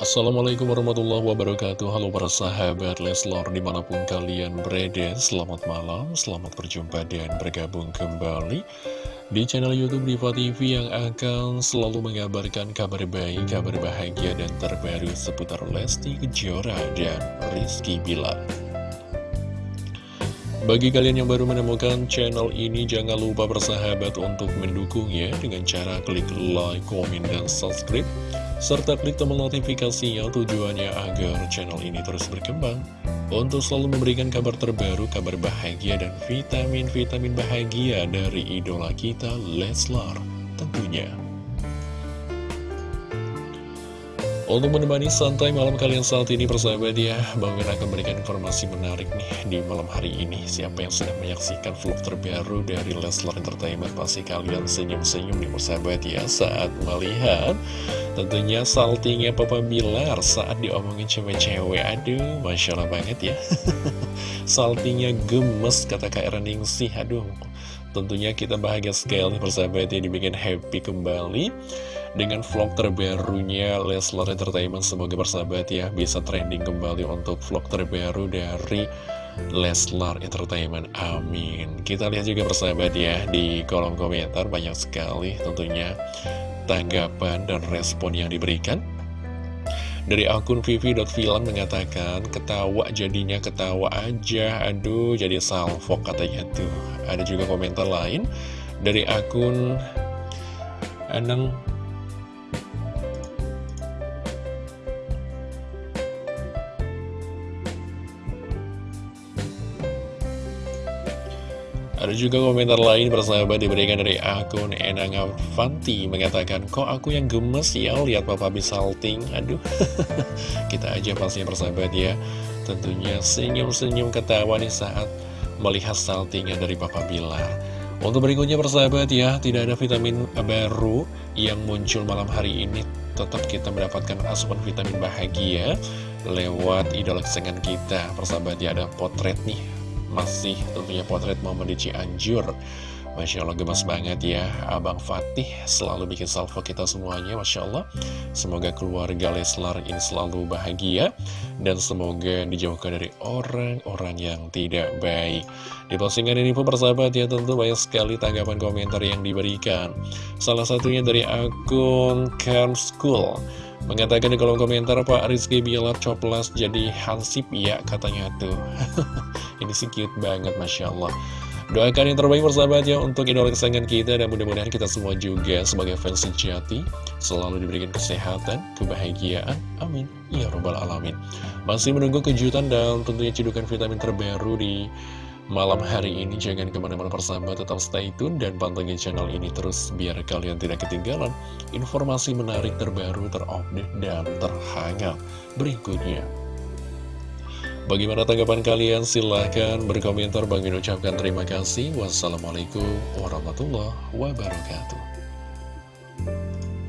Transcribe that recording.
Assalamualaikum warahmatullahi wabarakatuh. Halo para sahabat Leslor di mana pun kalian berada Selamat malam, selamat berjumpa dan bergabung kembali Di channel Youtube Diva TV yang akan selalu mengabarkan kabar baik, kabar bahagia dan terbaru seputar Lesti Kejora dan Rizky Bilar. Bagi kalian yang baru menemukan channel ini, jangan lupa bersahabat untuk mendukungnya dengan cara klik like, komen, dan subscribe serta klik tombol notifikasinya tujuannya agar channel ini terus berkembang untuk selalu memberikan kabar terbaru, kabar bahagia dan vitamin-vitamin bahagia dari idola kita Leslar tentunya. Untuk menemani santai malam kalian saat ini persahabat ya Bang Min akan memberikan informasi menarik nih di malam hari ini. Siapa yang sedang menyaksikan vlog terbaru dari Leslar Entertainment Pasti kalian senyum-senyum nih persahabat ya Saat melihat. Tentunya saltingnya Papa Bilar saat diomongin cewek-cewek Aduh Masya Allah banget ya. Saltingnya gemes kata Kak Ningsih Aduh tentunya kita bahagia sekali persahabat ya dibikin happy kembali dengan vlog terbarunya Leslar Entertainment semoga bersahabat ya bisa trending kembali untuk vlog terbaru dari Leslar Entertainment. Amin. Kita lihat juga bersahabat ya di kolom komentar banyak sekali tentunya tanggapan dan respon yang diberikan. Dari akun vivi.film mengatakan ketawa jadinya ketawa aja. Aduh jadi salvo katanya tuh. Ada juga komentar lain dari akun Anang Ada juga komentar lain persahabat diberikan dari akun Enang Avanti Mengatakan, kok aku yang gemes ya lihat Papa salting Aduh, kita aja pastinya persahabat ya. Tentunya senyum-senyum ketawa nih saat melihat saltingnya dari Papa Bilar Untuk berikutnya persahabat ya, tidak ada vitamin baru yang muncul malam hari ini. Tetap kita mendapatkan asupan vitamin bahagia lewat idola kesengan kita. Persahabat ya, ada potret nih masih tentunya potret momen di Cianjur Masya Allah gemas banget ya. Abang Fatih selalu bikin salvo kita semuanya Masya Allah. Semoga keluarga Leslar ini selalu bahagia Dan semoga dijauhkan dari orang-orang yang tidak baik. Di postingan ini pun persahabat ya Tentu banyak sekali tanggapan komentar yang diberikan. Salah satunya dari akun Camp School. Mengatakan di kolom komentar Pak Rizky Bilar coplas jadi hansip ya katanya tuh Ini sih cute banget Masya Allah. Doakan yang terbaik persahabat ya untuk idola kesayangan kita Dan mudah-mudahan kita semua juga sebagai fans sejati Selalu diberikan kesehatan, kebahagiaan. Amin. Ya Rabbal Alamin. Masih menunggu kejutan dan tentunya cedukan vitamin terbaru di malam hari ini. Jangan ke mana-mana persahabat tetap stay tune dan pantengin channel ini terus biar kalian tidak ketinggalan informasi menarik terbaru terupdate dan terhangat berikutnya Bagaimana tanggapan kalian? Silahkan berkomentar. Bagi ucapkan terima kasih. Wassalamualaikum warahmatullahi wabarakatuh.